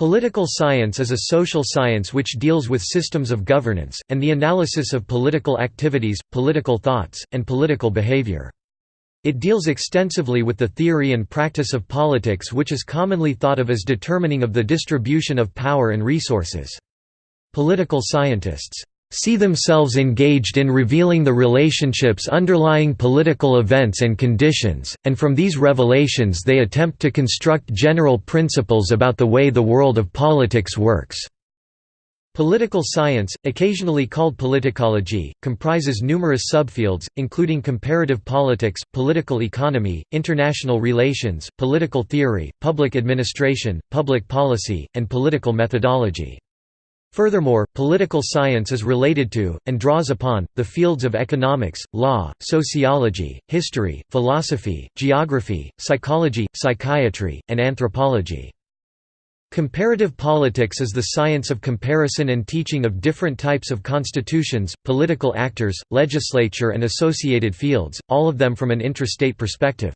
Political science is a social science which deals with systems of governance, and the analysis of political activities, political thoughts, and political behavior. It deals extensively with the theory and practice of politics which is commonly thought of as determining of the distribution of power and resources. Political scientists see themselves engaged in revealing the relationships underlying political events and conditions, and from these revelations they attempt to construct general principles about the way the world of politics works. Political science, occasionally called politicology, comprises numerous subfields, including comparative politics, political economy, international relations, political theory, public administration, public policy, and political methodology. Furthermore, political science is related to, and draws upon, the fields of economics, law, sociology, history, philosophy, geography, psychology, psychiatry, and anthropology. Comparative politics is the science of comparison and teaching of different types of constitutions, political actors, legislature and associated fields, all of them from an intrastate perspective.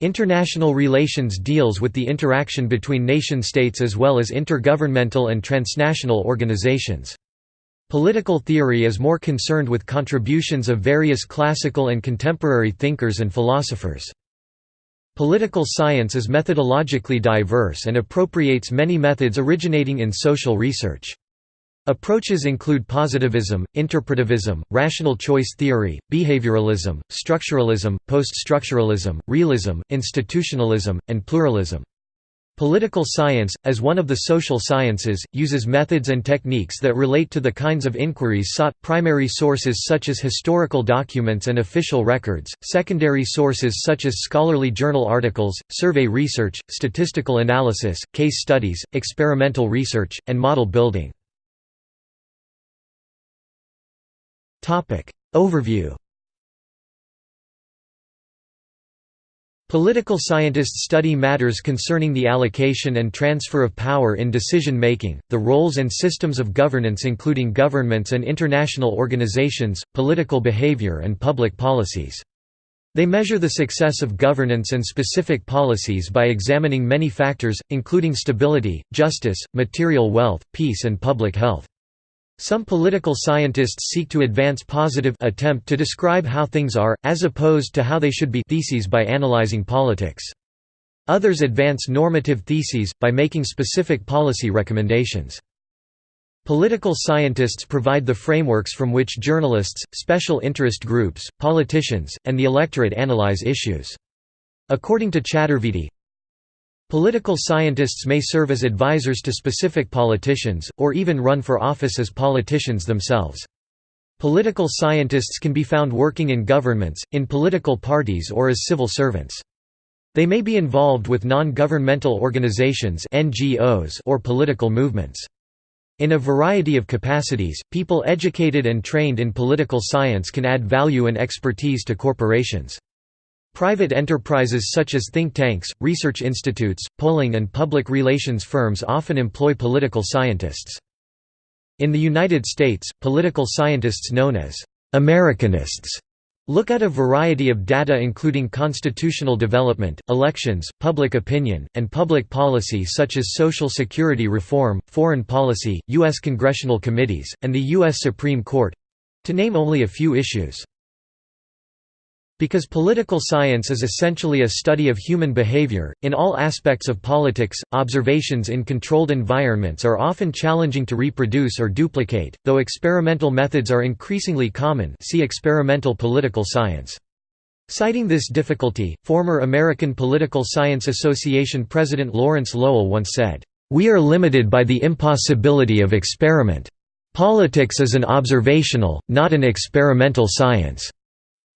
International relations deals with the interaction between nation-states as well as intergovernmental and transnational organizations. Political theory is more concerned with contributions of various classical and contemporary thinkers and philosophers. Political science is methodologically diverse and appropriates many methods originating in social research. Approaches include positivism, interpretivism, rational choice theory, behavioralism, structuralism, post-structuralism, realism, institutionalism, and pluralism. Political science, as one of the social sciences, uses methods and techniques that relate to the kinds of inquiries sought, primary sources such as historical documents and official records, secondary sources such as scholarly journal articles, survey research, statistical analysis, case studies, experimental research, and model building. Overview Political scientists study matters concerning the allocation and transfer of power in decision-making, the roles and systems of governance including governments and international organizations, political behavior and public policies. They measure the success of governance and specific policies by examining many factors, including stability, justice, material wealth, peace and public health. Some political scientists seek to advance positive attempt to describe how things are, as opposed to how they should be theses by analyzing politics. Others advance normative theses, by making specific policy recommendations. Political scientists provide the frameworks from which journalists, special interest groups, politicians, and the electorate analyze issues. According to Chaturvedi, Political scientists may serve as advisors to specific politicians, or even run for office as politicians themselves. Political scientists can be found working in governments, in political parties or as civil servants. They may be involved with non-governmental organizations NGOs or political movements. In a variety of capacities, people educated and trained in political science can add value and expertise to corporations. Private enterprises such as think tanks, research institutes, polling and public relations firms often employ political scientists. In the United States, political scientists known as Americanists look at a variety of data including constitutional development, elections, public opinion, and public policy such as Social Security reform, foreign policy, U.S. congressional committees, and the U.S. Supreme Court—to name only a few issues. Because political science is essentially a study of human behavior, in all aspects of politics, observations in controlled environments are often challenging to reproduce or duplicate, though experimental methods are increasingly common see experimental political science. Citing this difficulty, former American Political Science Association President Lawrence Lowell once said, "...we are limited by the impossibility of experiment. Politics is an observational, not an experimental science."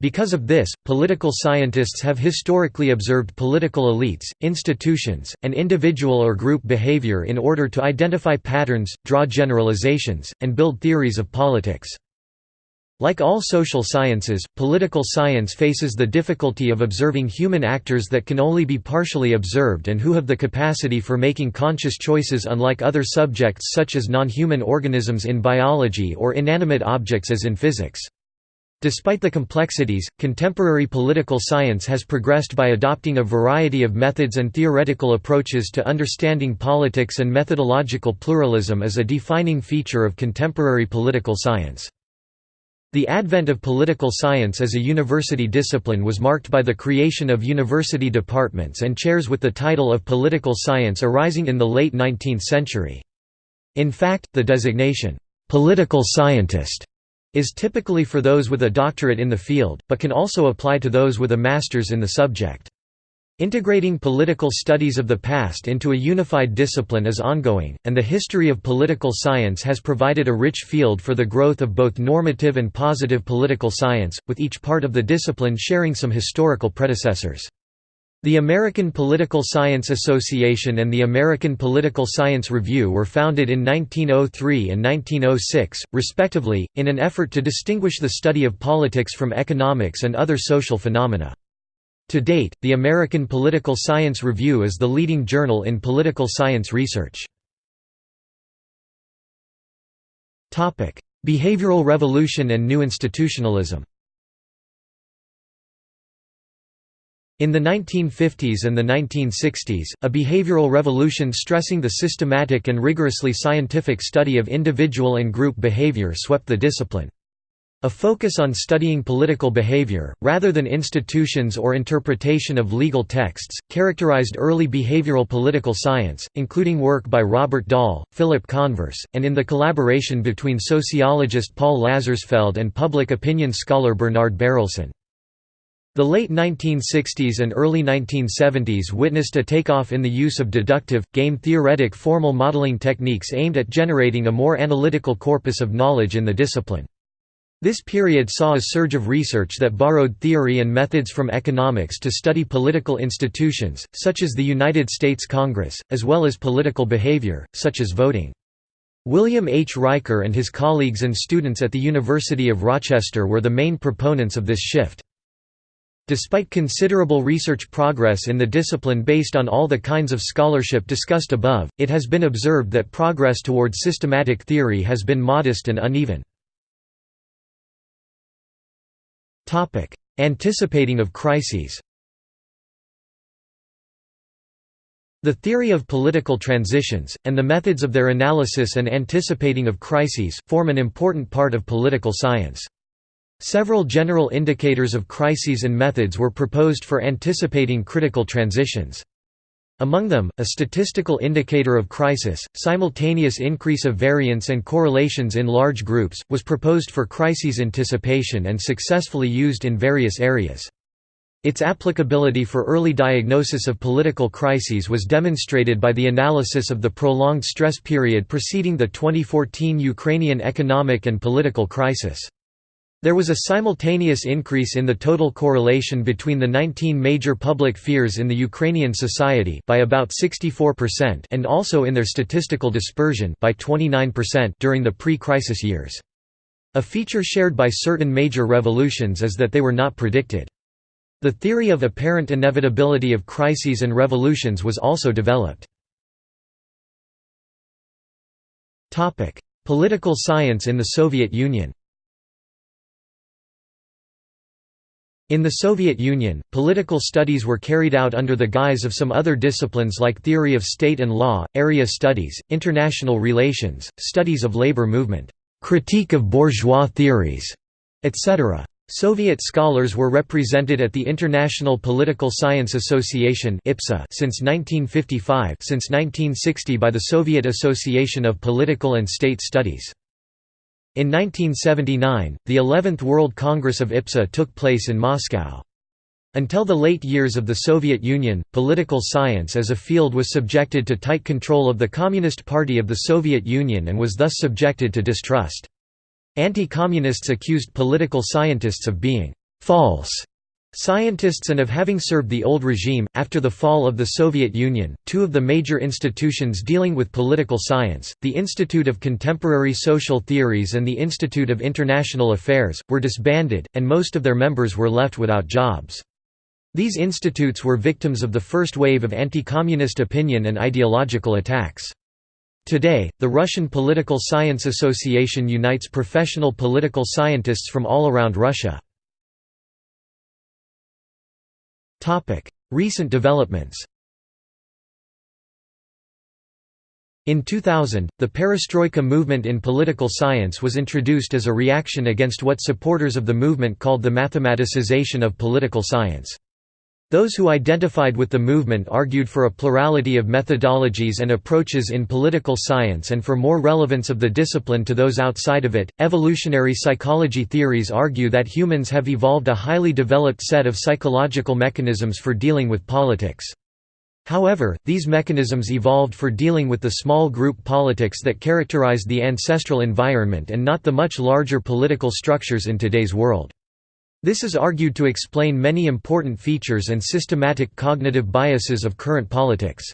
Because of this, political scientists have historically observed political elites, institutions, and individual or group behavior in order to identify patterns, draw generalizations, and build theories of politics. Like all social sciences, political science faces the difficulty of observing human actors that can only be partially observed and who have the capacity for making conscious choices unlike other subjects such as non-human organisms in biology or inanimate objects as in physics. Despite the complexities, contemporary political science has progressed by adopting a variety of methods and theoretical approaches to understanding politics and methodological pluralism is a defining feature of contemporary political science. The advent of political science as a university discipline was marked by the creation of university departments and chairs with the title of political science arising in the late 19th century. In fact, the designation, "'political scientist' is typically for those with a doctorate in the field, but can also apply to those with a master's in the subject. Integrating political studies of the past into a unified discipline is ongoing, and the history of political science has provided a rich field for the growth of both normative and positive political science, with each part of the discipline sharing some historical predecessors. The American Political Science Association and the American Political Science Review were founded in 1903 and 1906, respectively, in an effort to distinguish the study of politics from economics and other social phenomena. To date, the American Political Science Review is the leading journal in political science research. Behavioral revolution and new institutionalism In the 1950s and the 1960s, a behavioral revolution stressing the systematic and rigorously scientific study of individual and group behavior swept the discipline. A focus on studying political behavior, rather than institutions or interpretation of legal texts, characterized early behavioral political science, including work by Robert Dahl, Philip Converse, and in the collaboration between sociologist Paul Lazarsfeld and public opinion scholar Bernard Berelson. The late 1960s and early 1970s witnessed a takeoff in the use of deductive, game-theoretic formal modeling techniques aimed at generating a more analytical corpus of knowledge in the discipline. This period saw a surge of research that borrowed theory and methods from economics to study political institutions, such as the United States Congress, as well as political behavior, such as voting. William H. Riker and his colleagues and students at the University of Rochester were the main proponents of this shift. Despite considerable research progress in the discipline based on all the kinds of scholarship discussed above, it has been observed that progress toward systematic theory has been modest and uneven. Anticipating of crises The theory of political transitions, and the methods of their analysis and anticipating of crises, form an important part of political science. Several general indicators of crises and methods were proposed for anticipating critical transitions. Among them, a statistical indicator of crisis, simultaneous increase of variance and correlations in large groups, was proposed for crises anticipation and successfully used in various areas. Its applicability for early diagnosis of political crises was demonstrated by the analysis of the prolonged stress period preceding the 2014 Ukrainian economic and political crisis. There was a simultaneous increase in the total correlation between the 19 major public fears in the Ukrainian society by about 64% and also in their statistical dispersion by 29% during the pre-crisis years. A feature shared by certain major revolutions is that they were not predicted. The theory of apparent inevitability of crises and revolutions was also developed. Political science in the Soviet Union In the Soviet Union, political studies were carried out under the guise of some other disciplines like theory of state and law, area studies, international relations, studies of labor movement, critique of bourgeois theories, etc. Soviet scholars were represented at the International Political Science Association since 1955 since 1960 by the Soviet Association of Political and State Studies. In 1979, the 11th World Congress of IPSA took place in Moscow. Until the late years of the Soviet Union, political science as a field was subjected to tight control of the Communist Party of the Soviet Union and was thus subjected to distrust. Anti-communists accused political scientists of being «false» Scientists and of having served the old regime. After the fall of the Soviet Union, two of the major institutions dealing with political science, the Institute of Contemporary Social Theories and the Institute of International Affairs, were disbanded, and most of their members were left without jobs. These institutes were victims of the first wave of anti-communist opinion and ideological attacks. Today, the Russian Political Science Association unites professional political scientists from all around Russia. Recent developments In 2000, the perestroika movement in political science was introduced as a reaction against what supporters of the movement called the mathematicization of political science. Those who identified with the movement argued for a plurality of methodologies and approaches in political science and for more relevance of the discipline to those outside of it. Evolutionary psychology theories argue that humans have evolved a highly developed set of psychological mechanisms for dealing with politics. However, these mechanisms evolved for dealing with the small group politics that characterized the ancestral environment and not the much larger political structures in today's world. This is argued to explain many important features and systematic cognitive biases of current politics.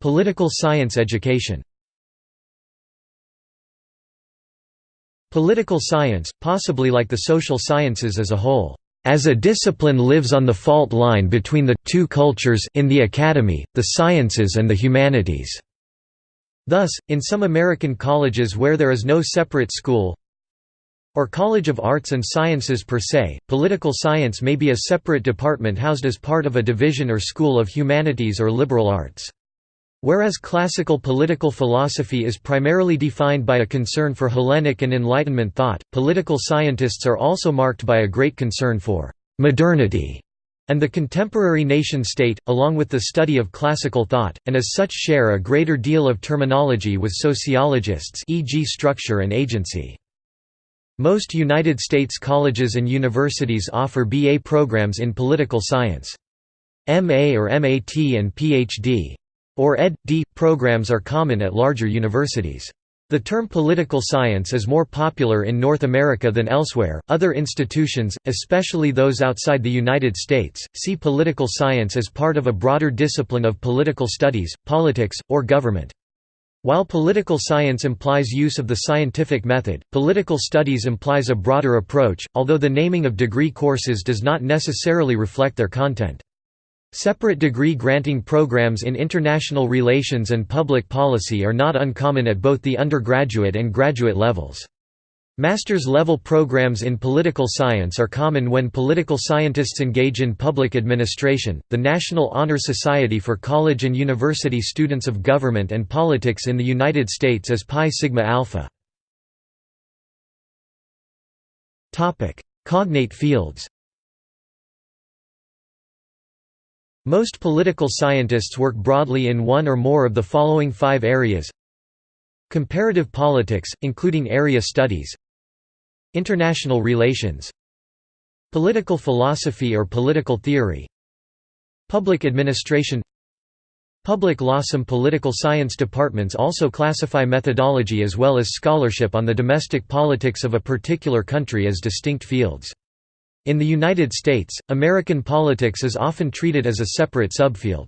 Political science education Political science, possibly like the social sciences as a whole, as a discipline lives on the fault line between the two cultures in the academy, the sciences and the humanities. Thus, in some American colleges where there is no separate school or College of Arts and Sciences per se, political science may be a separate department housed as part of a division or school of humanities or liberal arts. Whereas classical political philosophy is primarily defined by a concern for Hellenic and Enlightenment thought, political scientists are also marked by a great concern for «modernity» and the contemporary nation-state, along with the study of classical thought, and as such share a greater deal of terminology with sociologists e.g. structure and agency. Most United States colleges and universities offer BA programs in political science. MA or MAT and PhD or Ed.D. programs are common at larger universities. The term political science is more popular in North America than elsewhere. Other institutions, especially those outside the United States, see political science as part of a broader discipline of political studies, politics, or government. While political science implies use of the scientific method, political studies implies a broader approach, although the naming of degree courses does not necessarily reflect their content. Separate degree-granting programs in international relations and public policy are not uncommon at both the undergraduate and graduate levels. Master's level programs in political science are common when political scientists engage in public administration. The National Honor Society for College and University Students of Government and Politics in the United States is Pi Sigma Alpha. Topic: Cognate fields. Most political scientists work broadly in one or more of the following five areas. Comparative politics, including area studies. International relations. Political philosophy or political theory. Public administration. Public law. Some political science departments also classify methodology as well as scholarship on the domestic politics of a particular country as distinct fields. In the United States, American politics is often treated as a separate subfield.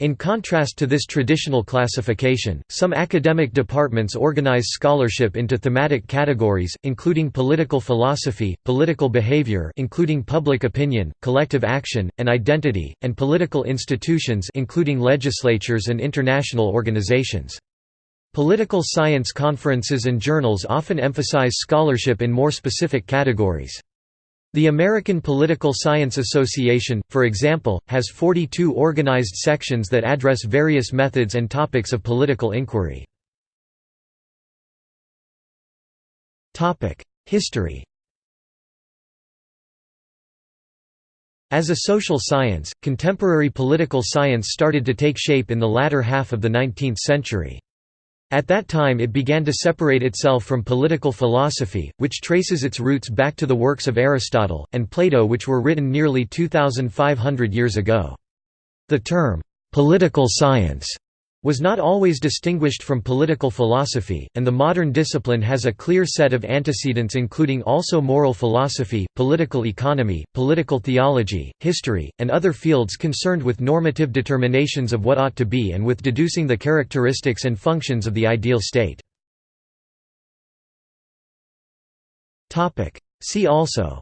In contrast to this traditional classification, some academic departments organize scholarship into thematic categories, including political philosophy, political behavior including public opinion, collective action, and identity, and political institutions including legislatures and international organizations. Political science conferences and journals often emphasize scholarship in more specific categories. The American Political Science Association, for example, has 42 organized sections that address various methods and topics of political inquiry. History As a social science, contemporary political science started to take shape in the latter half of the 19th century. At that time it began to separate itself from political philosophy, which traces its roots back to the works of Aristotle, and Plato which were written nearly 2,500 years ago. The term, "'political science' was not always distinguished from political philosophy, and the modern discipline has a clear set of antecedents including also moral philosophy, political economy, political theology, history, and other fields concerned with normative determinations of what ought to be and with deducing the characteristics and functions of the ideal state. See also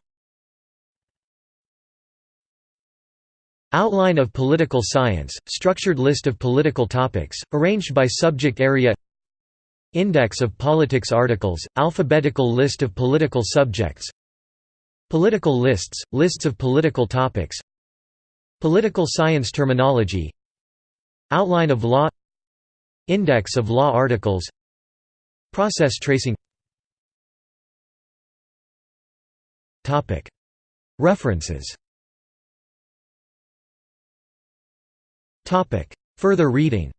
Outline of political science, structured list of political topics, arranged by subject area. Index of politics articles, alphabetical list of political subjects. Political lists, lists of political topics. Political science terminology. Outline of law. Index of law articles. Process tracing. References Further reading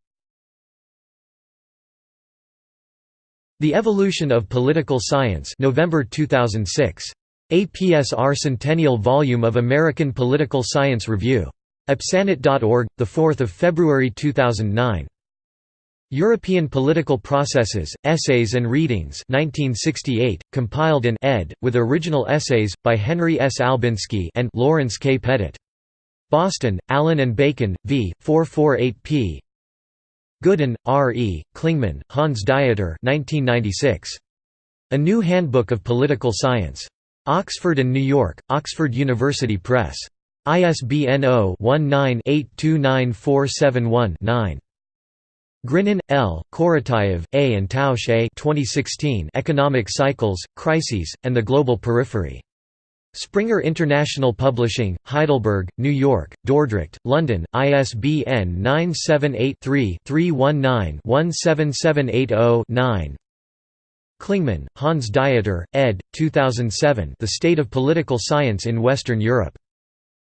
The Evolution of Political Science November 2006. APSR Centennial Volume of American Political Science Review. Epsanet.org, 4 February 2009. European Political Processes, Essays and Readings 1968, compiled and ed., with original essays, by Henry S. Albinski and Lawrence K. Pettit. Boston, Allyn and Bacon, v. 448 p. Goodin, R. E., Klingemann, Hans Dieter 1996. A New Handbook of Political Science. Oxford and New York, Oxford University Press. ISBN 0-19-829471-9. Grinin, L., Korotayev, A. and Tausch A. 2016 Economic Cycles, Crises, and the Global Periphery. Springer International Publishing, Heidelberg, New York, Dordrecht, London, ISBN 978-3-319-17780-9 Klingemann, Hans Dieter, ed. 2007 The State of Political Science in Western Europe.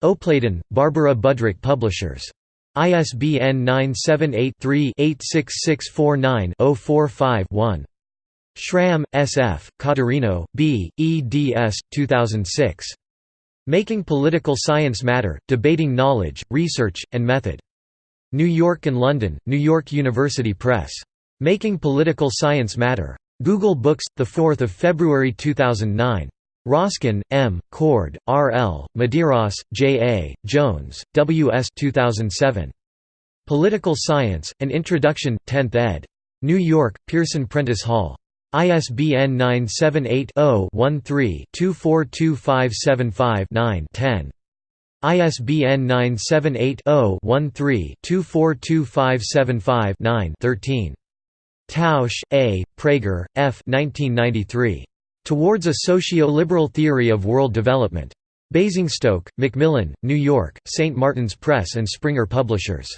Opladen, Barbara Budrich Publishers. ISBN 978 3 86649 045 1. Schramm, S. F., Caterino, B., eds. 2006. Making Political Science Matter, Debating Knowledge, Research, and Method. New York and London, New York University Press. Making Political Science Matter. Google Books, 4 February 2009. Roskin, M., Cord, R. L., Medeiros, J. A., Jones, W. S. 2007. Political Science, An Introduction, 10th ed. New York, Pearson Prentice Hall. ISBN 978-0-13-242575-9-10. ISBN 978-0-13-242575-9-13. Tausch, A., Prager, F. 1993. Towards a Socio-Liberal Theory of World Development. Basingstoke, Macmillan, New York, St. Martin's Press and Springer Publishers.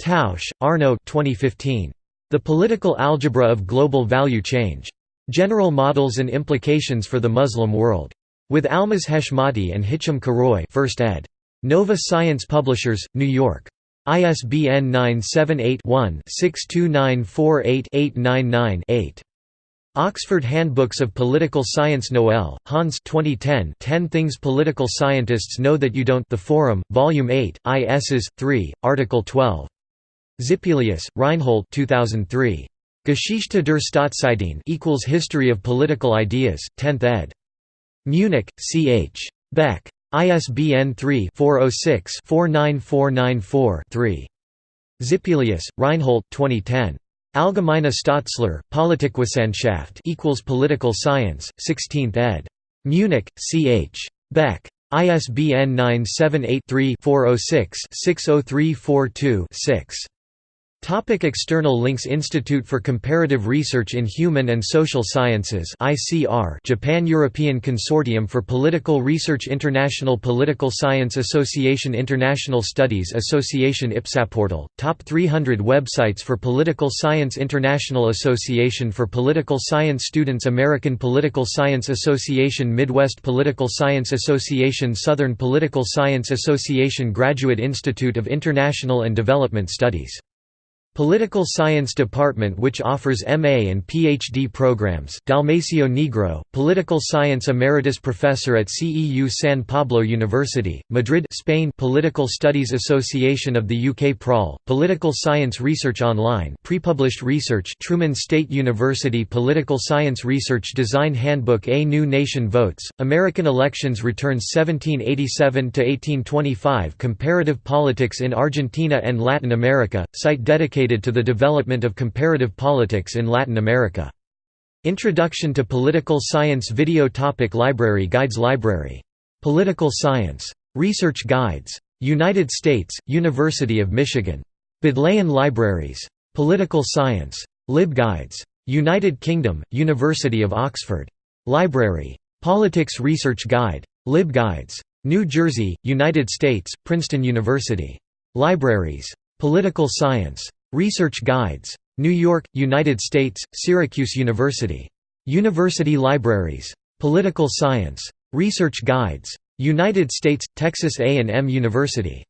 Tausch, Arno 2015. The Political Algebra of Global Value Change. General Models and Implications for the Muslim World. With Almaz Heshmati and Hicham Karoui 1st ed. Nova Science Publishers, New York. ISBN 978-1-62948-899-8. Oxford Handbooks of Political Science Noel, Hans 2010 10 Things Political Scientists Know That You Don't The Forum, Volume 8, ISs. 3, Article 12. Zippelius, Reinhold 2003. Geschichte der Staatsideen equals History of Political Ideas, 10th ed. Munich, C. H. Beck. ISBN 3-406-49494-3. Zippelius, Reinhold 2010. Allgemeine Staatslehre, Politikwissenschaft equals Political Science, 16th ed. Munich, C. H. Beck. ISBN 978 3 406 60342 6. Topic external links Institute for Comparative Research in Human and Social Sciences ICR Japan European Consortium for Political Research International Political Science Association International Studies Association IPSAPortal, Top 300 Websites for Political Science International Association for Political Science Students American Political Science Association Midwest Political Science Association Southern Political Science Association Graduate Institute of International and Development Studies Political Science Department which offers MA and PhD programs. Dalmacio Negro, Political Science Emeritus Professor at CEU San Pablo University, Madrid Spain Political Studies Association of the UK PRAL, Political Science Research Online pre-published research Truman State University Political Science Research Design Handbook A New Nation Votes, American Elections Returns 1787–1825 Comparative Politics in Argentina and Latin America, site dedicated to the development of comparative politics in Latin America. Introduction to Political Science Video Topic Library Guides Library. Political Science. Research Guides. United States, University of Michigan. Bodleian Libraries. Political Science. LibGuides. United Kingdom, University of Oxford. Library. Politics Research Guide. LibGuides. New Jersey, United States, Princeton University. Libraries. Political Science. Research Guides. New York, United States, Syracuse University. University Libraries. Political Science. Research Guides. United States, Texas A&M University.